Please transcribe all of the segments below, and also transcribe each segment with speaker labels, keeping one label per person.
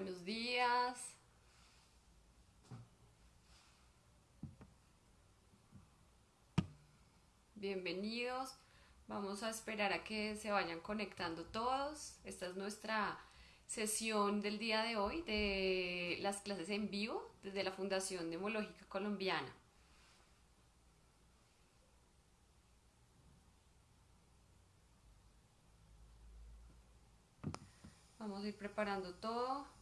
Speaker 1: Buenos días. Bienvenidos. Vamos a esperar a que se vayan conectando todos. Esta es nuestra sesión del día de hoy de las clases en vivo desde la Fundación Demológica Colombiana. Vamos a ir preparando todo.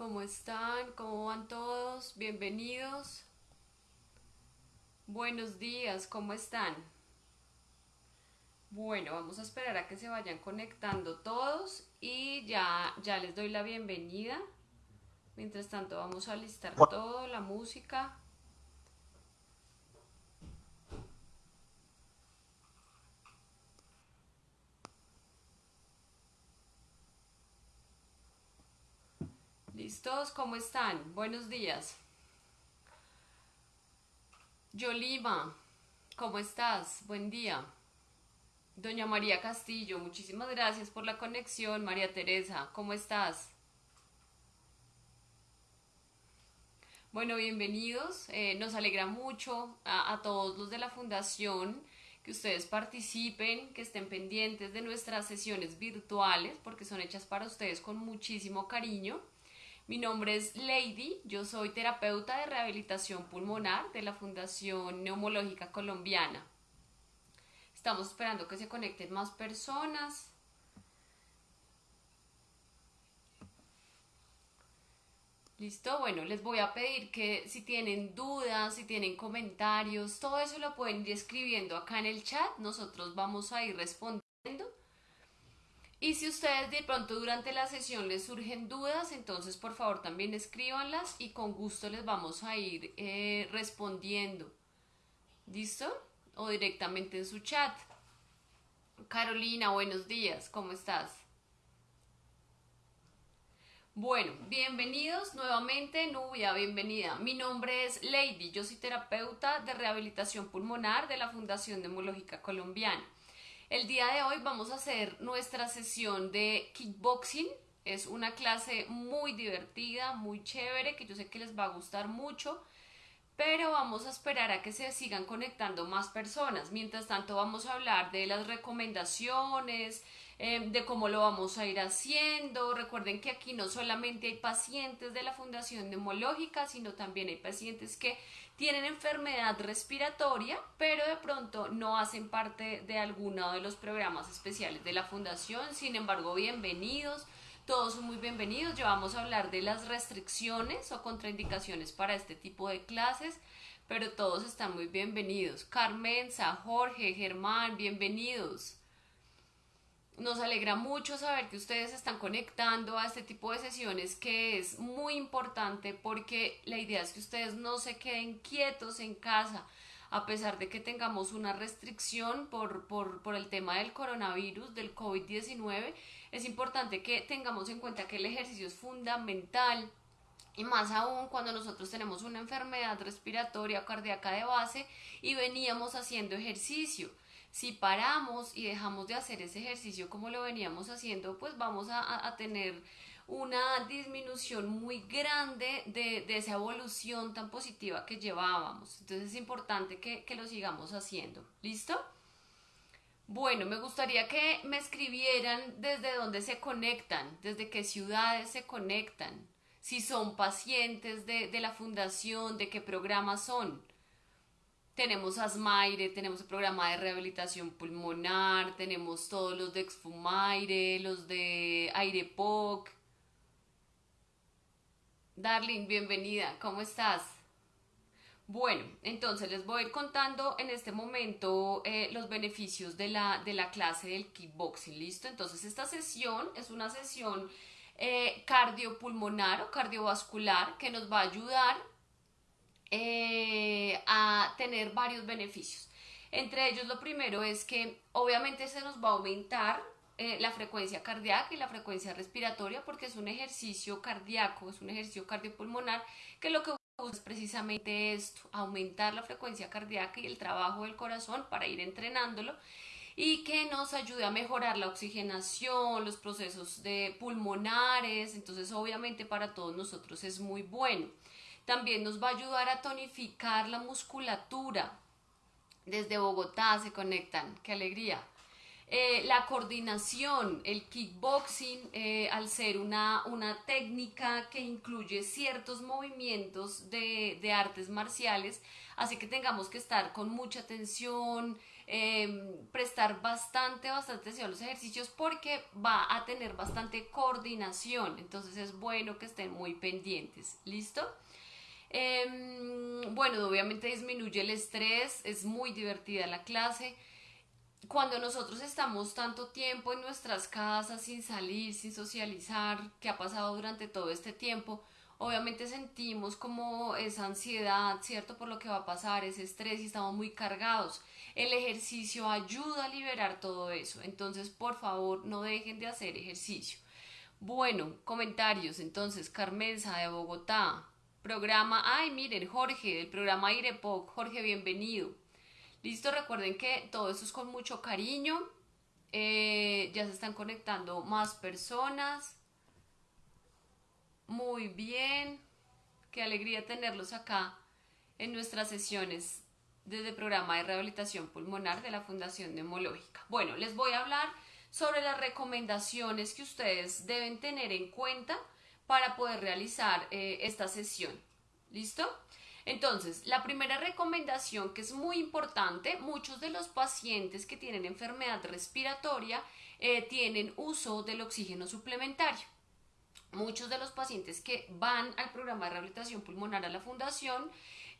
Speaker 1: ¿Cómo están? ¿Cómo van todos? Bienvenidos. Buenos días, ¿cómo están? Bueno, vamos a esperar a que se vayan conectando todos y ya, ya les doy la bienvenida. Mientras tanto vamos a listar todo, la música. ¿Listos? ¿Cómo están? Buenos días. Yolima, ¿cómo estás? Buen día. Doña María Castillo, muchísimas gracias por la conexión. María Teresa, ¿cómo estás? Bueno, bienvenidos. Eh, nos alegra mucho a, a, todos los de la fundación que ustedes participen, que estén pendientes de nuestras sesiones virtuales, porque son hechas para ustedes con muchísimo cariño. Mi nombre es Lady, yo soy terapeuta de rehabilitación pulmonar de la Fundación Neumológica Colombiana. Estamos esperando que se conecten más personas. ¿Listo? Bueno, les voy a pedir que si tienen dudas, si tienen comentarios, todo eso lo pueden ir escribiendo acá en el chat. Nosotros vamos a ir respondiendo. Y si ustedes de pronto durante la sesión les surgen dudas, entonces por favor también escríbanlas y con gusto les vamos a ir eh, respondiendo. ¿Listo? O directamente en su chat. Carolina, buenos días, ¿cómo estás? Bueno, bienvenidos nuevamente, Nubia, bienvenida. Mi nombre es Lady, yo soy terapeuta de rehabilitación pulmonar de la Fundación Demológica Colombiana. El día de hoy vamos a hacer nuestra sesión de kickboxing. Es una clase muy divertida, muy chévere, que yo sé que les va a gustar mucho, pero vamos a esperar a que se sigan conectando más personas. Mientras tanto vamos a hablar de las recomendaciones, eh, de cómo lo vamos a ir haciendo. Recuerden que aquí no solamente hay pacientes de la Fundación Neumológica, sino también hay pacientes que tienen enfermedad respiratoria, pero de pronto no hacen parte de alguno de los programas especiales de la Fundación. Sin embargo, bienvenidos. Todos son muy bienvenidos. Ya vamos a hablar de las restricciones o contraindicaciones para este tipo de clases, pero todos están muy bienvenidos. Carmenza, Jorge, Germán, bienvenidos. Nos alegra mucho saber que ustedes están conectando a este tipo de sesiones que es muy importante porque la idea es que ustedes no se queden quietos en casa a pesar de que tengamos una restricción por, por, por el tema del coronavirus, del COVID-19, es importante que tengamos en cuenta que el ejercicio es fundamental y más aún cuando nosotros tenemos una enfermedad respiratoria o cardíaca de base y veníamos haciendo ejercicio si paramos y dejamos de hacer ese ejercicio como lo veníamos haciendo, pues vamos a, tener una disminución muy grande de, de, esa evolución tan positiva que llevábamos. Entonces es importante que, que lo sigamos haciendo. ¿Listo? Bueno, me gustaría que me escribieran desde dónde se conectan, desde qué ciudades se conectan, si son pacientes de, de la fundación, de qué programas son. Tenemos Asmaire, tenemos el programa de rehabilitación pulmonar, tenemos todos los de Exfumaire, los de Airepoc. Darling, bienvenida, ¿cómo estás? Bueno, entonces les voy a ir contando en este momento eh, los beneficios de la, de la clase del kickboxing, ¿listo? Entonces esta sesión es una sesión eh, cardiopulmonar o cardiovascular que nos va a ayudar eh, a tener varios beneficios. Entre ellos lo primero es que obviamente se nos va a aumentar eh, la frecuencia cardíaca y la frecuencia respiratoria porque es un ejercicio cardíaco, es un ejercicio cardiopulmonar que lo que es precisamente esto, aumentar la frecuencia cardíaca y el trabajo del corazón para ir entrenándolo y que nos ayude a mejorar la oxigenación, los procesos de pulmonares, entonces obviamente para todos nosotros es muy bueno. También nos va a ayudar a tonificar la musculatura. Desde Bogotá se conectan, qué alegría. Eh, la coordinación, el kickboxing, eh, al ser una, una, técnica que incluye ciertos movimientos de, de, artes marciales, así que tengamos que estar con mucha atención, em, prestar bastante, bastante atención a los ejercicios porque va a tener bastante coordinación, entonces es bueno que estén muy pendientes, ¿listo? Em, bueno, obviamente disminuye el estrés, es muy divertida la clase cuando nosotros estamos tanto tiempo en nuestras casas sin salir, sin socializar, que ha pasado durante todo este tiempo, obviamente sentimos como esa ansiedad, ¿cierto? Por lo que va a pasar, ese estrés y estamos muy cargados. El ejercicio ayuda a liberar todo eso, entonces por favor no dejen de hacer ejercicio. Bueno, comentarios, entonces Carmenza de Bogotá, programa, ay miren, Jorge, del programa IREPOC, Jorge, bienvenido. Listo, recuerden que todo esto es con mucho cariño. Eh, ya se están conectando más personas. Muy bien. Qué alegría tenerlos acá en nuestras sesiones desde el programa de rehabilitación pulmonar de la Fundación Neumológica. Bueno, les voy a hablar sobre las recomendaciones que ustedes deben tener en cuenta para poder realizar eh, esta sesión. ¿Listo? Entonces, la primera recomendación que es muy importante, muchos de los pacientes que tienen enfermedad respiratoria eh, tienen uso del oxígeno suplementario. Muchos de los pacientes que van al programa de rehabilitación pulmonar a la fundación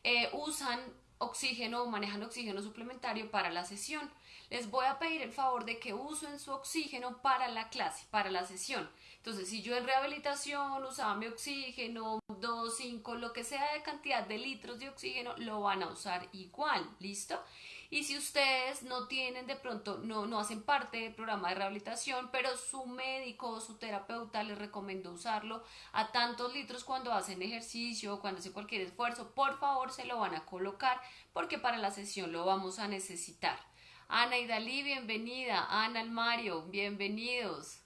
Speaker 1: eh, usan oxígeno o manejan oxígeno suplementario para la sesión. Les voy a pedir el favor de que usen su oxígeno para la clase, para la sesión. Entonces, si yo en rehabilitación usaba mi oxígeno, 2, 5, lo que sea de cantidad de litros de oxígeno, lo van a usar igual, ¿listo? Y si ustedes no tienen de pronto, no, no hacen parte del programa de rehabilitación, pero su médico o su terapeuta les recomendó usarlo a tantos litros cuando hacen ejercicio cuando hacen cualquier esfuerzo, por favor se lo van a colocar porque para la sesión lo vamos a necesitar. Ana y Dalí, bienvenida. Ana Mario, bienvenidos.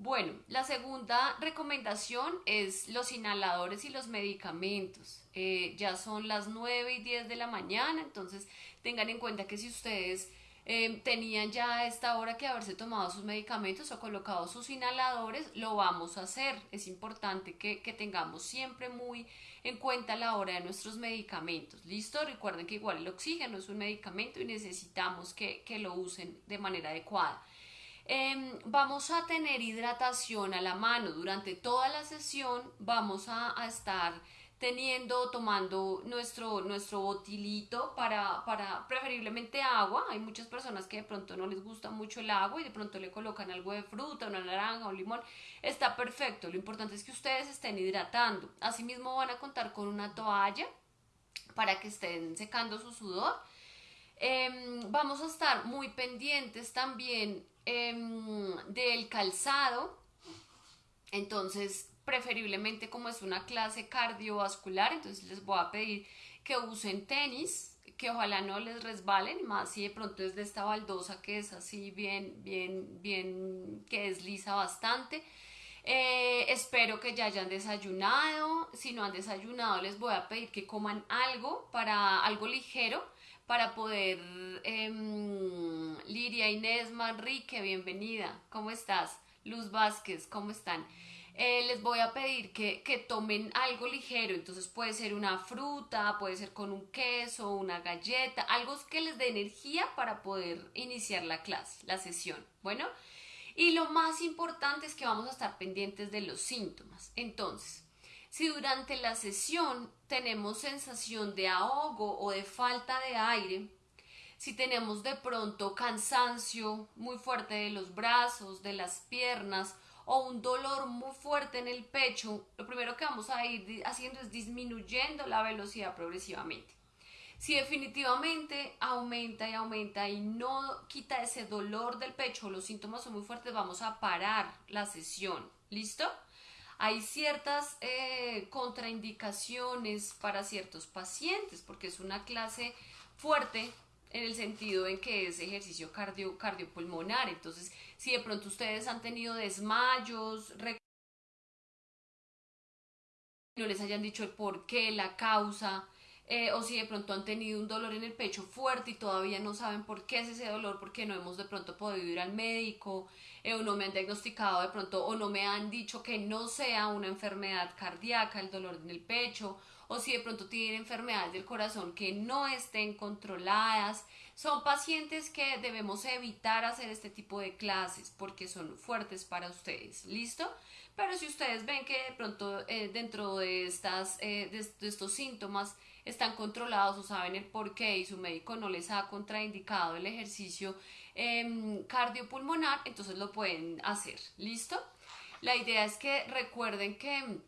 Speaker 1: Bueno, la segunda recomendación es los inhaladores y los medicamentos. Eh, ya son las 9 y 10 de la mañana, entonces tengan en cuenta que si ustedes eh, tenían ya a esta hora que haberse tomado sus medicamentos o colocado sus inhaladores, lo vamos a hacer. Es importante que, tengamos siempre muy en cuenta la hora de nuestros medicamentos. ¿Listo? Recuerden que igual el oxígeno es un medicamento y necesitamos que lo usen de manera adecuada. Em, vamos a tener hidratación a la mano durante toda la sesión. Vamos a, estar teniendo, tomando nuestro, nuestro botilito para, para preferiblemente agua. Hay muchas personas que de pronto no les gusta mucho el agua y de pronto le colocan algo de fruta, una naranja, un limón. Está perfecto. Lo importante es que ustedes estén hidratando. Asimismo van a contar con una toalla para que estén secando su sudor. Em, vamos a estar muy pendientes también Em, del calzado. Entonces, preferiblemente como es una clase cardiovascular, entonces les voy a pedir que usen tenis, que ojalá no les resbalen, más si de pronto es de esta baldosa que es así bien, bien, bien, que desliza bastante. Eh, espero que ya hayan desayunado. Si no han desayunado, les voy a pedir que coman algo para algo ligero para poder... Em, Liria Inés Manrique, bienvenida. ¿Cómo estás? Luz Vázquez, ¿cómo están? Eh, les voy a pedir que, que, tomen algo ligero, entonces puede ser una fruta, puede ser con un queso, una galleta, algo que les dé energía para poder iniciar la clase, la sesión. Bueno, y lo más importante es que vamos a estar pendientes de los síntomas. Entonces, si durante la sesión tenemos sensación de ahogo o de falta de aire, si tenemos de pronto cansancio muy fuerte de los brazos, de las piernas o un dolor muy fuerte en el pecho, lo primero que vamos a ir haciendo es disminuyendo la velocidad progresivamente. Si definitivamente aumenta y aumenta y no quita ese dolor del pecho, los síntomas son muy fuertes, vamos a parar la sesión. ¿Listo? Hay ciertas eh, contraindicaciones para ciertos pacientes, porque es una clase fuerte en el sentido en que es ejercicio cardio, cardiopulmonar. Entonces, si de pronto ustedes han tenido desmayos, no les hayan dicho el por qué, la causa, eh, o si de pronto han tenido un dolor en el pecho fuerte y todavía no saben por qué es ese dolor, porque no hemos de pronto podido ir al médico, eh, o no me han diagnosticado de pronto, o no me han dicho que no sea una enfermedad cardíaca el dolor en el pecho, o si de pronto tienen enfermedades del corazón que no estén controladas. Son pacientes que debemos evitar hacer este tipo de clases porque son fuertes para ustedes. ¿Listo? Pero si ustedes ven que de pronto eh, dentro de, estas, de estos síntomas están controlados o saben el por qué y su médico no les ha contraindicado el ejercicio eh, cardiopulmonar, entonces lo pueden hacer. ¿Listo? La idea es que recuerden que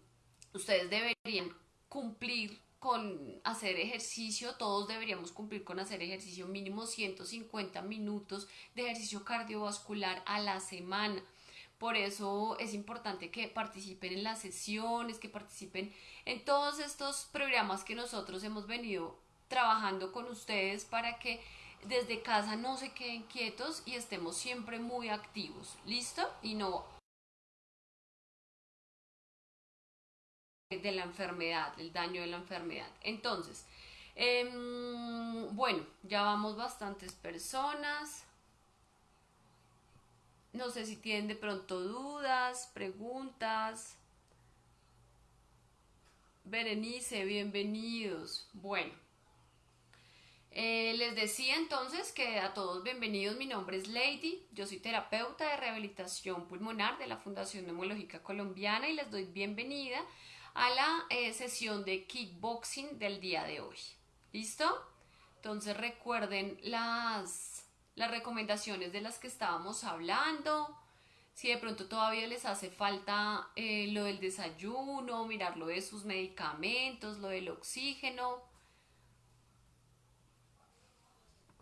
Speaker 1: ustedes deberían cumplir con hacer ejercicio, todos deberíamos cumplir con hacer ejercicio mínimo 150 minutos de ejercicio cardiovascular a la semana. Por eso es importante que participen en las sesiones, que participen en todos estos programas que nosotros hemos venido trabajando con ustedes para que desde casa no se queden quietos y estemos siempre muy activos. ¿Listo? Y no de la enfermedad, el daño de la enfermedad. Entonces, em, bueno, ya vamos bastantes personas. No sé si tienen de pronto dudas, preguntas. Berenice, bienvenidos. Bueno, eh, les decía entonces que a todos bienvenidos. Mi nombre es Lady, yo soy terapeuta de rehabilitación pulmonar de la Fundación Neumológica Colombiana y les doy bienvenida a la eh, sesión de kickboxing del día de hoy. ¿Listo? Entonces recuerden las las recomendaciones de las que estábamos hablando, si de pronto todavía les hace falta eh, lo del desayuno, mirar lo de sus medicamentos, lo del oxígeno.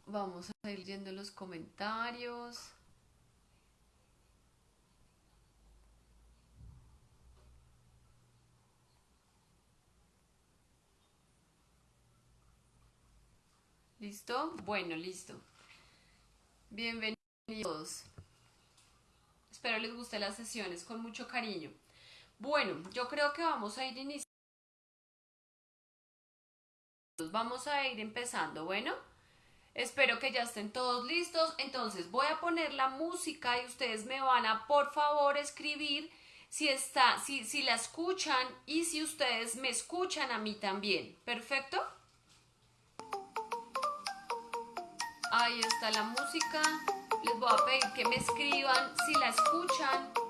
Speaker 1: Vamos a ir viendo los comentarios. ¿Listo? Bueno, listo. Bienvenidos. Espero les guste las sesiones con mucho cariño. Bueno, yo creo que vamos a ir iniciando. Vamos a ir empezando, bueno. Espero que ya estén todos listos. Entonces voy a poner la música y ustedes me van a, por favor, escribir si está, si, si la escuchan y si ustedes me escuchan a mí también. ¿Perfecto? Ahí está la música. Les voy a pedir que me escriban si la escuchan.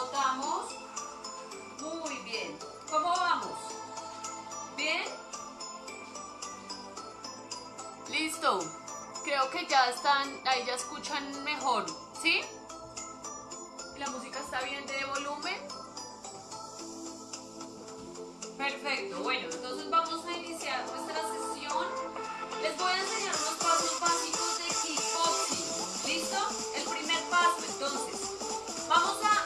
Speaker 1: Votamos. Muy bien. ¿Cómo vamos? ¿Bien? Listo. Creo que ya están, ahí ya escuchan mejor, ¿sí? La música está bien de volumen. Perfecto. Bueno, entonces vamos a iniciar nuestra sesión. Les voy a enseñar unos pasos básicos de kickboxing. ¿Listo? El primer paso, entonces, vamos a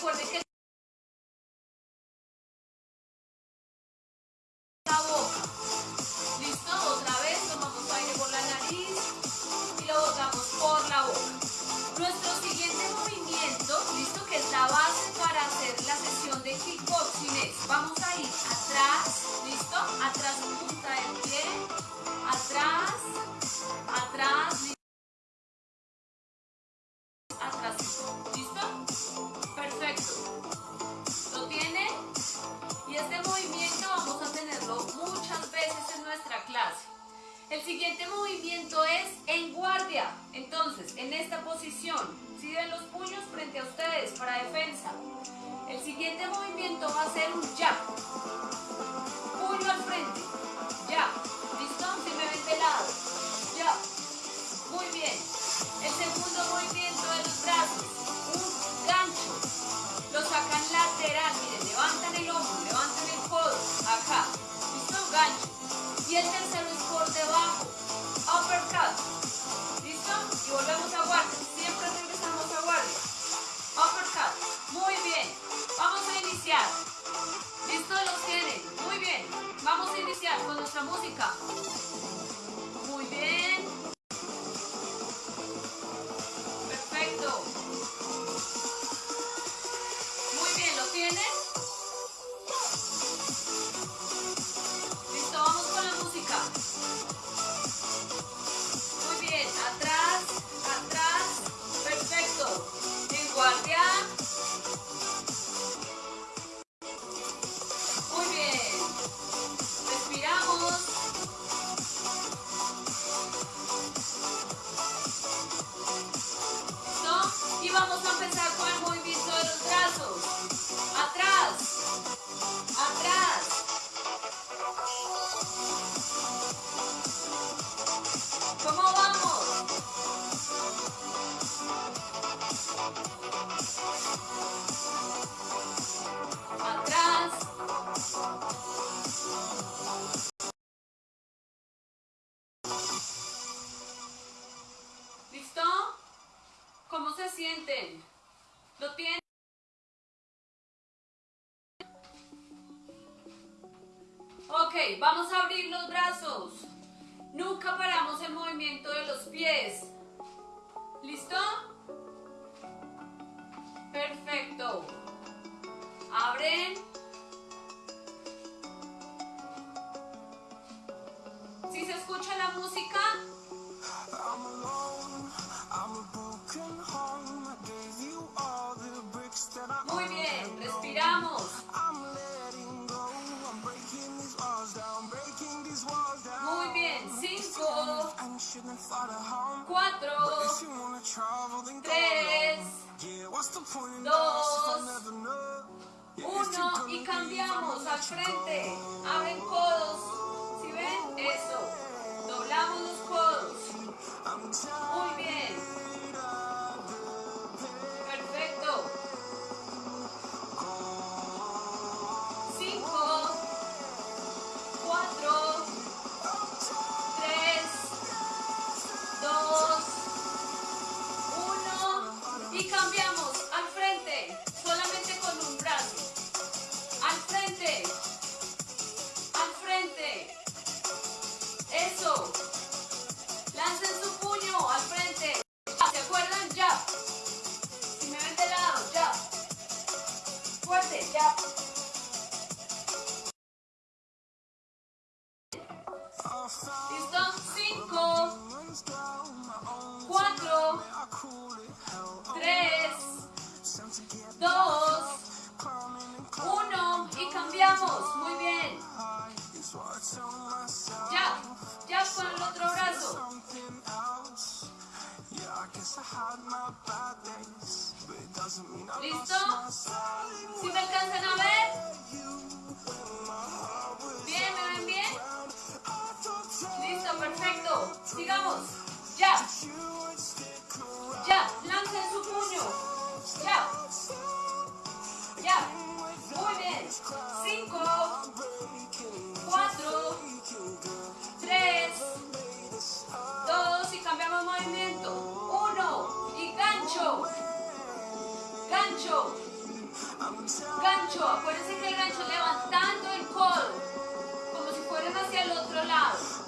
Speaker 1: cor da esquerda. El siguiente movimiento es en guardia. Entonces, en esta posición, sirven los puños frente a ustedes para defensa. El siguiente movimiento va a ser un jab. Puño al frente. Jab. ¿Listo? Si me ven de lado. Jab. Muy bien. El segundo movimiento de los brazos. Un gancho. Lo sacan lateral. Miren, levantan el hombro, levantan el codo. Acá. ¿Listo? Gancho. Y el tercero ¿Listo? Y volvemos a guardia. Siempre regresamos a guardia. Uppercut. Muy bien. Vamos a iniciar. ¿Listo? Los tienen. Muy bien. Vamos a iniciar con nuestra música. Tchau.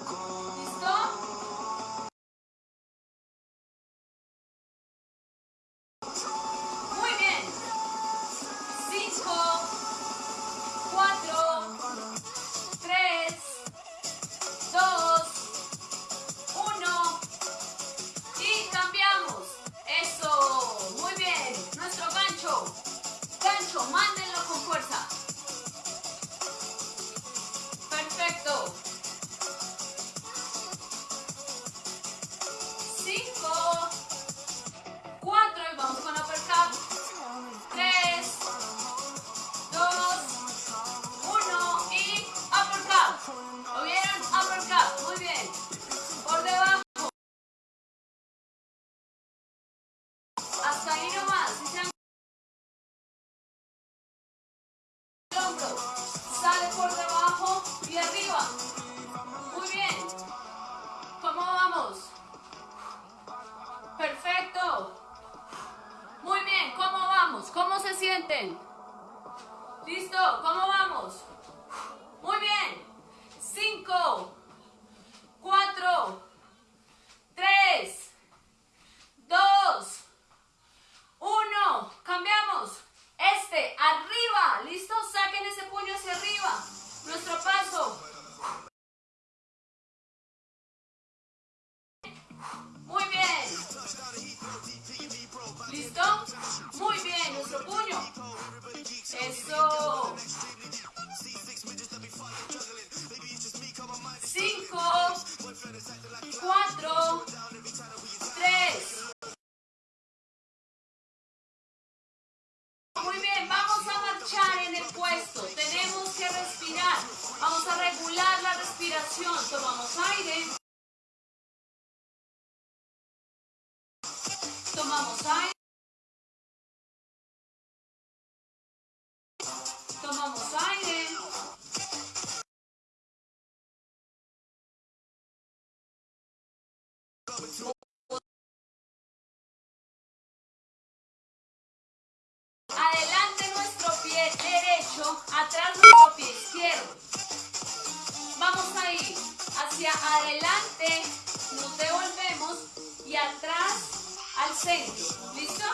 Speaker 1: centro. ¿Listo?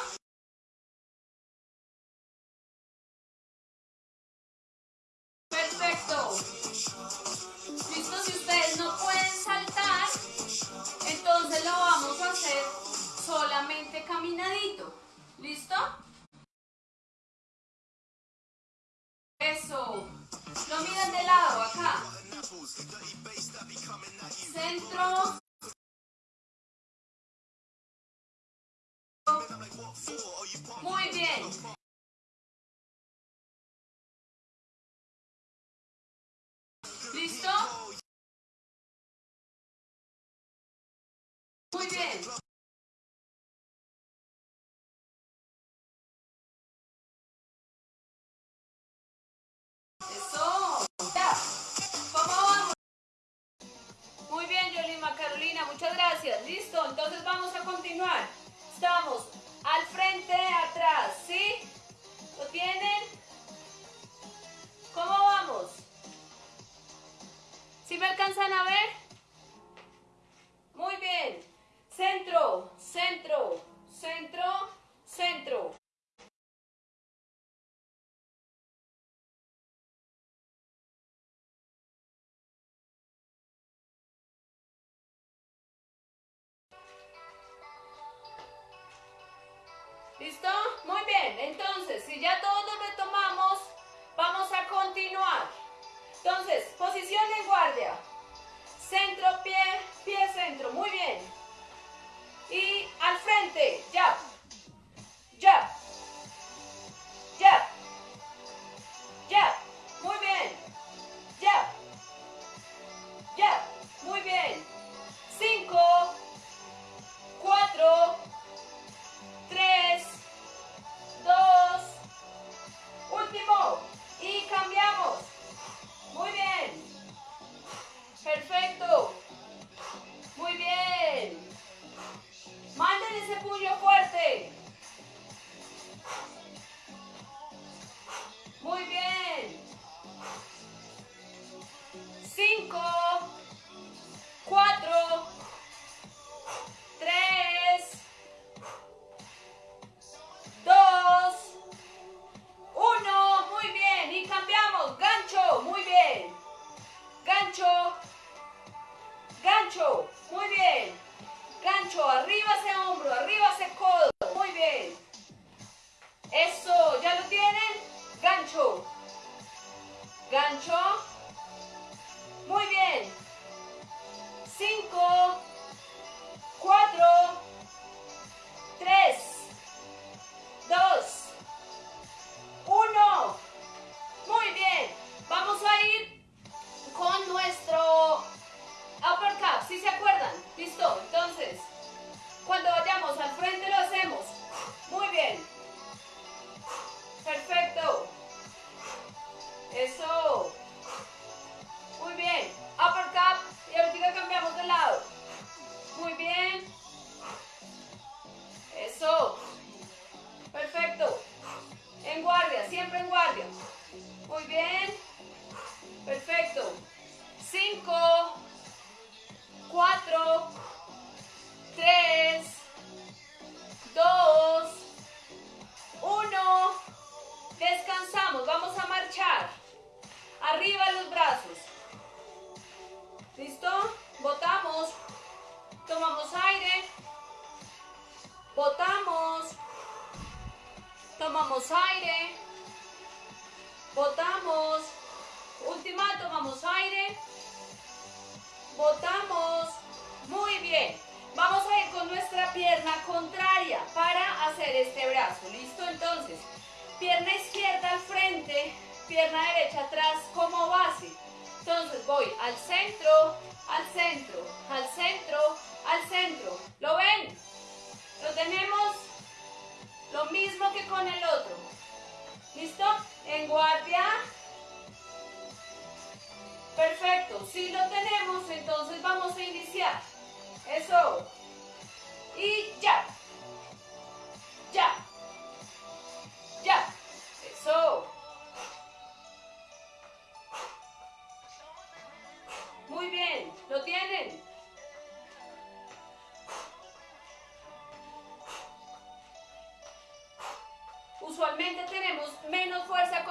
Speaker 1: Perfecto. ¿Listo? Si ustedes no pueden saltar, entonces lo vamos a hacer solamente caminadito. ¿Listo? Eso. Lo miran de lado, acá. Centro. Muy bien. ¿Listo? Muy bien.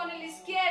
Speaker 1: Con el izquierdo.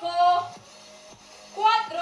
Speaker 1: 5, 4.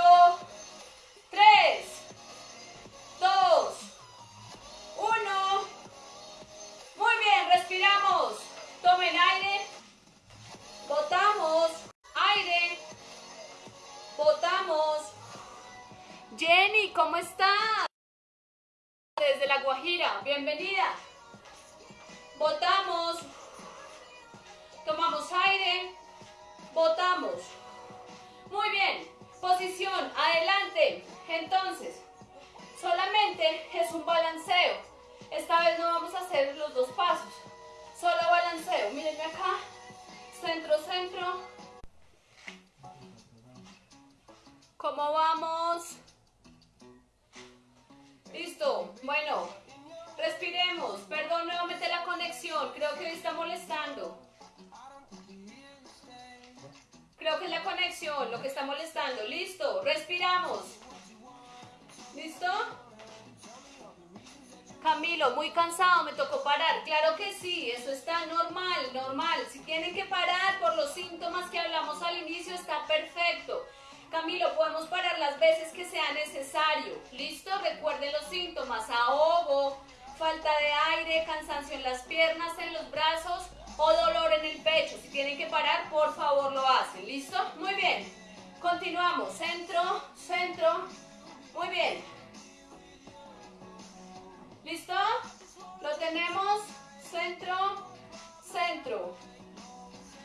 Speaker 1: Cansado, me tocó parar. Claro que sí, eso está normal, normal. Si tienen que parar por los síntomas que hablamos al inicio, está perfecto. Camilo, podemos parar las veces que sea necesario. ¿Listo? Recuerden los síntomas, ahogo, falta de aire, cansancio en las piernas, en los brazos o dolor en el pecho. Si tienen que parar, por favor lo hacen. ¿Listo? Muy bien. Continuamos. Centro, centro. Muy bien. ¿Listo? Lo tenemos. Centro, centro.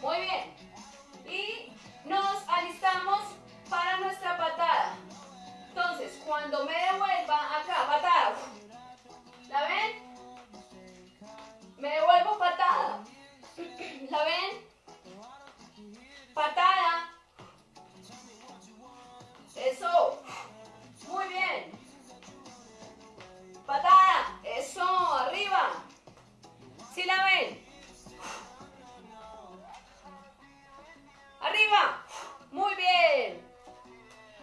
Speaker 1: Muy bien. Y nos alistamos para nuestra patada. Entonces, cuando me devuelva acá, patada. ¿La ven? Me devuelvo patada. ¿La ven? Patada. Eso. Muy bien. Patada. Eso. Arriba. ¿Sí la ven? Arriba. Muy bien.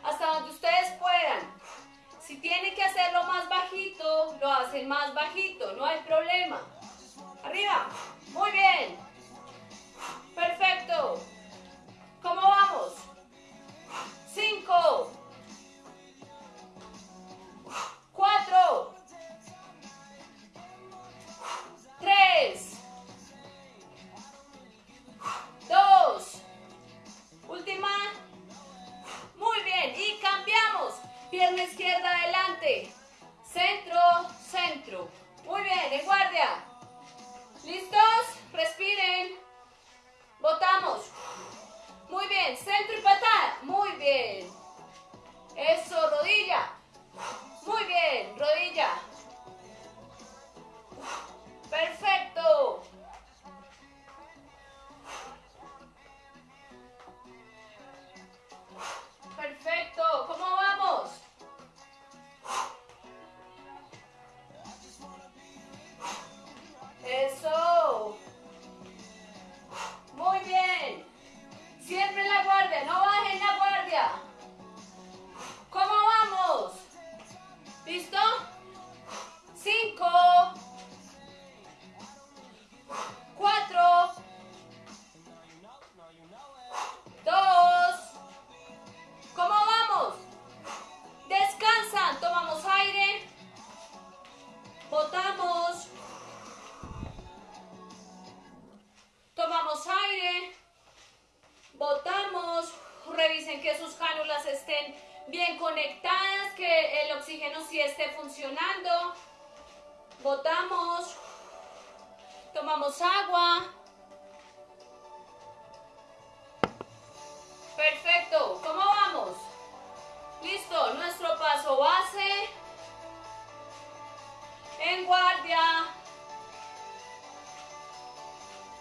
Speaker 1: Hasta donde ustedes puedan. Si tienen que hacerlo más bajito, lo hacen más bajito. No hay problema. Arriba. Muy bien. Perfecto. ¿Cómo vamos? Cinco. Cuatro. Tres. Dos. Última. Muy bien. Y cambiamos. Pierna izquierda adelante. Centro, centro. Muy bien. En guardia. ¿Listos? Respiren.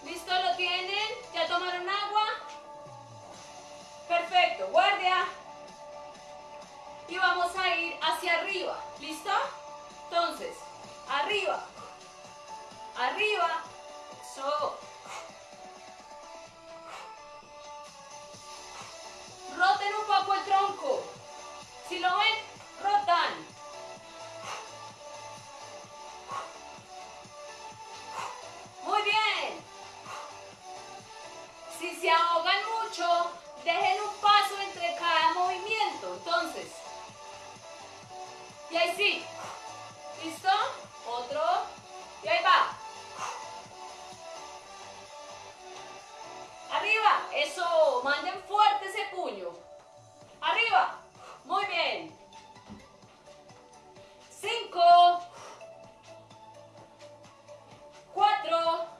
Speaker 1: ¿Listo? ¿Lo tienen? ¿Ya tomaron agua? Perfecto. Guardia. Y vamos a ir hacia arriba. ¿Listo? Entonces, arriba. Arriba. Eso. Roten un poco el tronco. Si lo ven, rotan. Se ahogan mucho, dejen un paso entre cada movimiento. Entonces, y ahí sí. ¿Listo? Otro. Y ahí va. Arriba. Eso. Manden fuerte ese puño. Arriba. Muy bien. Cinco. Cuatro.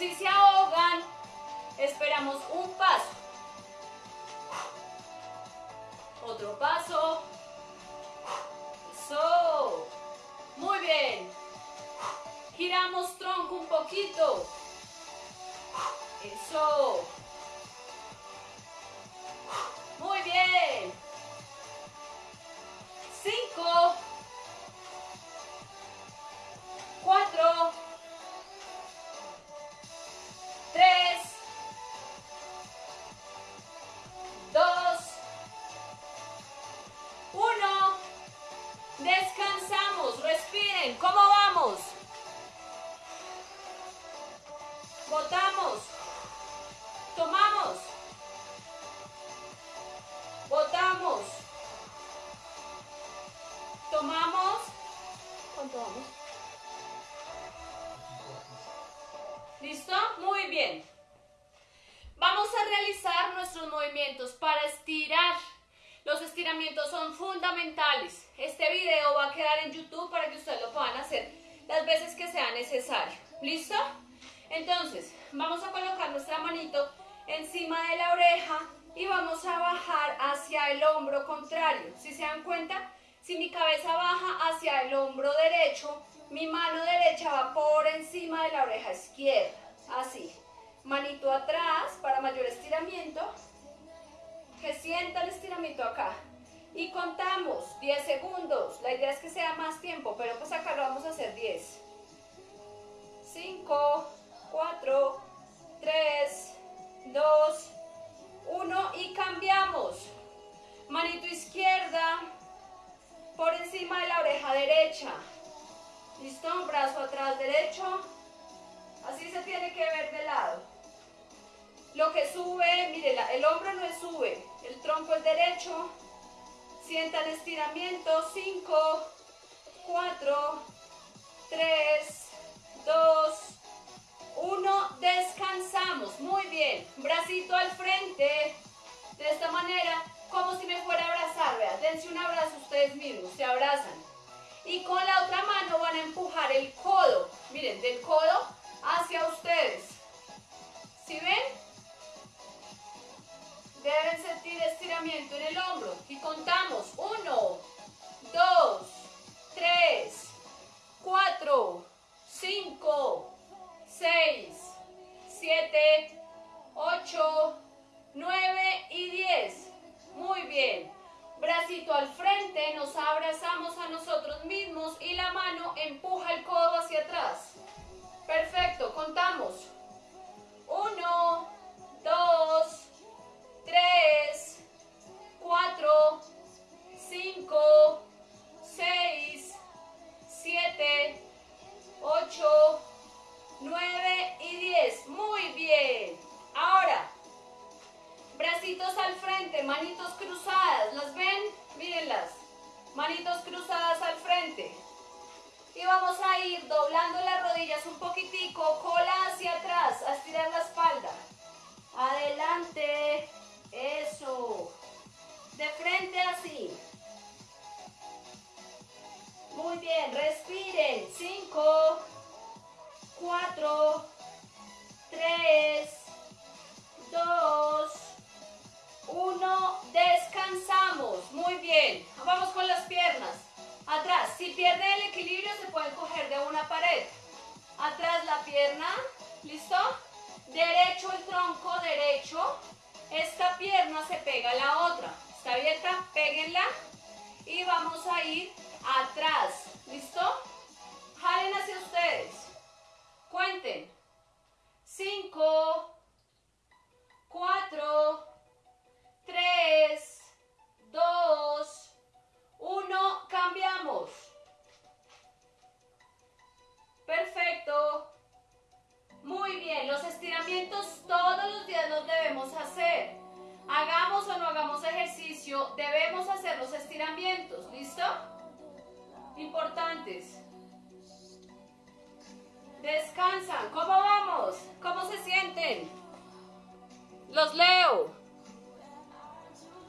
Speaker 1: Si se ahogan, esperamos un paso. Otro paso. Eso. Muy bien. Giramos tronco un poquito. Eso. Muy bien. Cinco. Movimientos para estirar. Los estiramientos son fundamentales. Este video va a quedar en YouTube para que ustedes lo puedan hacer las veces que sea necesario. ¿Listo? Entonces, vamos a colocar nuestra manito encima de la oreja y vamos a bajar hacia el hombro contrario. Si se dan cuenta, si mi cabeza baja hacia el hombro derecho, mi mano derecha va por encima de la oreja izquierda. Así. Manito atrás para mayor estiramiento. Que sienta el estiramiento acá. Y contamos 10 segundos. La idea es que sea más tiempo, pero pues acá lo vamos a hacer 10. 5, 4, 3, 2, 1 y cambiamos. Manito izquierda por encima de la oreja derecha. ¿Listo? Brazo atrás derecho. Así se tiene que ver de lado. Lo que sube mire, el hombro no es sube, el tronco es derecho. Sientan estiramiento, 5, 4, 3, 2, 1. Descansamos, muy bien. Bracito al frente, de esta manera, como si me fuera a abrazar, vean, dense un abrazo ustedes mismos, se abrazan. Y con la otra mano van a empujar el codo, miren, del codo hacia ustedes. ¿Sí ven? Deben sentir estiramiento en el hombro. Y contamos. 1, 2, 3, 4, 5, 6, 7, 8, 9 y 10. Muy bien. Bracito al frente, nos abrazamos a nosotros mismos y la mano empuja Descansan, ¿cómo vamos? ¿Cómo se sienten? Los leo.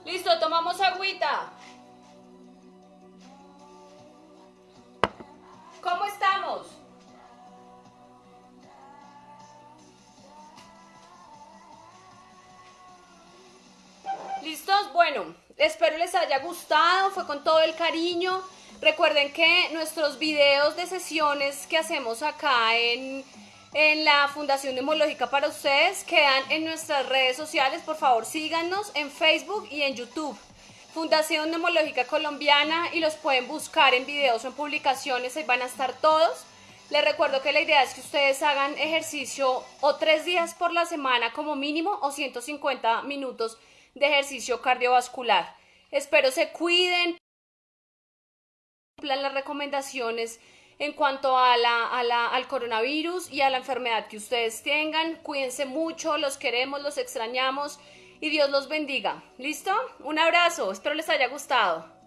Speaker 1: Listo, tomamos agüita. ¿Cómo estamos? ¿Listos? Bueno, espero les haya gustado, fue con todo el cariño. Recuerden que nuestros videos de sesiones que hacemos acá en, en la Fundación Neumológica para ustedes quedan en nuestras redes sociales. Por favor, síganos en Facebook y en YouTube. Fundación Neumológica Colombiana y los pueden buscar en videos o en publicaciones, ahí van a estar todos. Les recuerdo que la idea es que ustedes hagan ejercicio o tres días por la semana como mínimo o 150 minutos de ejercicio cardiovascular. Espero se cuiden, cumplan las recomendaciones en cuanto a la, al coronavirus y a la enfermedad que ustedes tengan. Cuídense mucho, los queremos, los extrañamos y Dios los bendiga. ¿Listo? Un abrazo, espero les haya gustado.